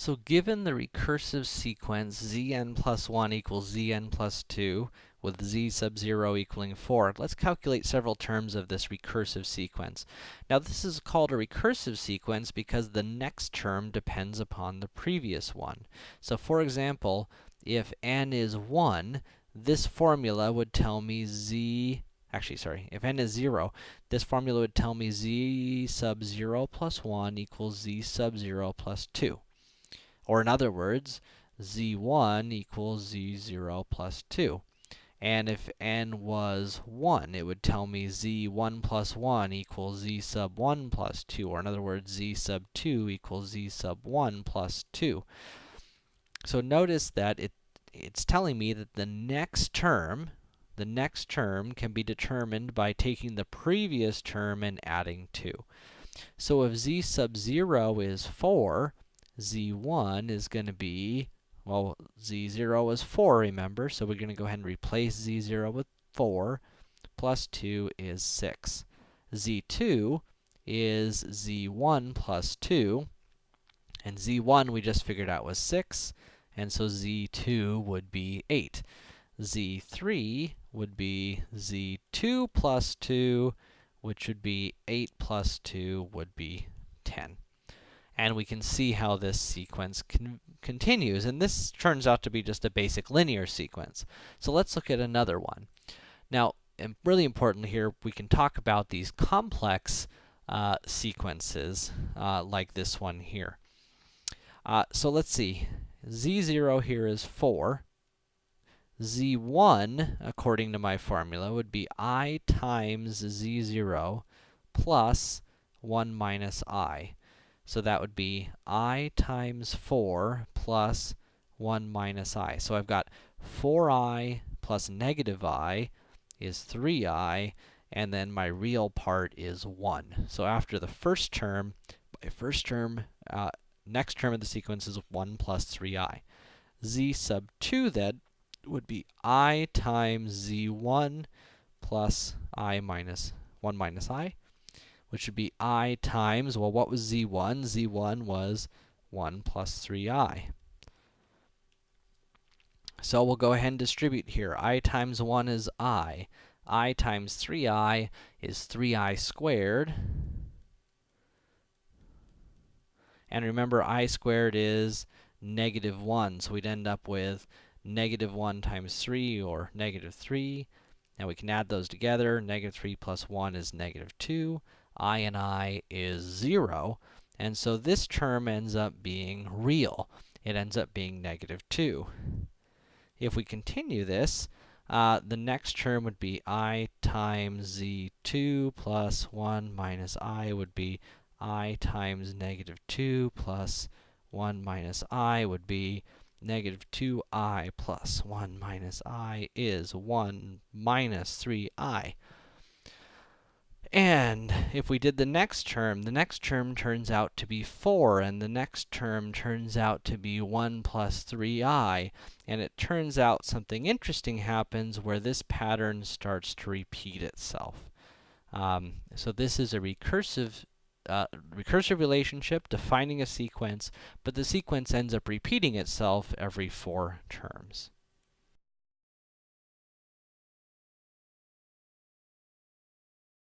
So given the recursive sequence zn plus 1 equals zn plus 2, with z sub 0 equaling 4, let's calculate several terms of this recursive sequence. Now this is called a recursive sequence because the next term depends upon the previous one. So for example, if n is 1, this formula would tell me z actually, sorry, if n is 0, this formula would tell me z sub 0 plus 1 equals z sub 0 plus 2. Or in other words, z1 equals z0 plus 2. And if n was 1, it would tell me z1 plus 1 equals z sub 1 plus 2, or in other words, z sub 2 equals z sub 1 plus 2. So notice that it, it's telling me that the next term, the next term can be determined by taking the previous term and adding 2. So if z sub 0 is 4, z1 is going to be, well, z0 is 4, remember? So we're going to go ahead and replace z0 with 4, plus 2 is 6. z2 is z1 plus 2, and z1 we just figured out was 6, and so z2 would be 8. z3 would be z2 plus 2, which would be 8 plus 2 would be 10 and we can see how this sequence con continues. And this turns out to be just a basic linear sequence. So let's look at another one. Now, and really importantly here, we can talk about these complex uh, sequences, uh, like this one here. Uh, so let's see. z0 here is 4. z1, according to my formula, would be i times z0 plus 1 minus i. So that would be i times 4 plus 1 minus i. So I've got 4i plus negative i is 3i, and then my real part is 1. So after the first term, my first term, uh, next term of the sequence is 1 plus 3i. z sub 2 then would be i times z1 plus i minus 1 minus i which would be i times, well, what was z1? z1 was 1 plus 3i. So we'll go ahead and distribute here. i times 1 is i. i times 3i is 3i squared. And remember, i squared is negative 1, so we'd end up with negative 1 times 3, or negative 3. Now we can add those together. Negative 3 plus 1 is negative 2 i and i is 0, and so this term ends up being real. It ends up being negative 2. If we continue this, uh, the next term would be i times z2 plus 1 minus i would be i times negative 2 plus 1 minus i would be negative 2i plus 1 minus i is 1 minus 3i. And if we did the next term, the next term turns out to be 4, and the next term turns out to be 1 plus 3i. And it turns out something interesting happens where this pattern starts to repeat itself. Um, so this is a recursive uh, recursive relationship defining a sequence, but the sequence ends up repeating itself every four terms.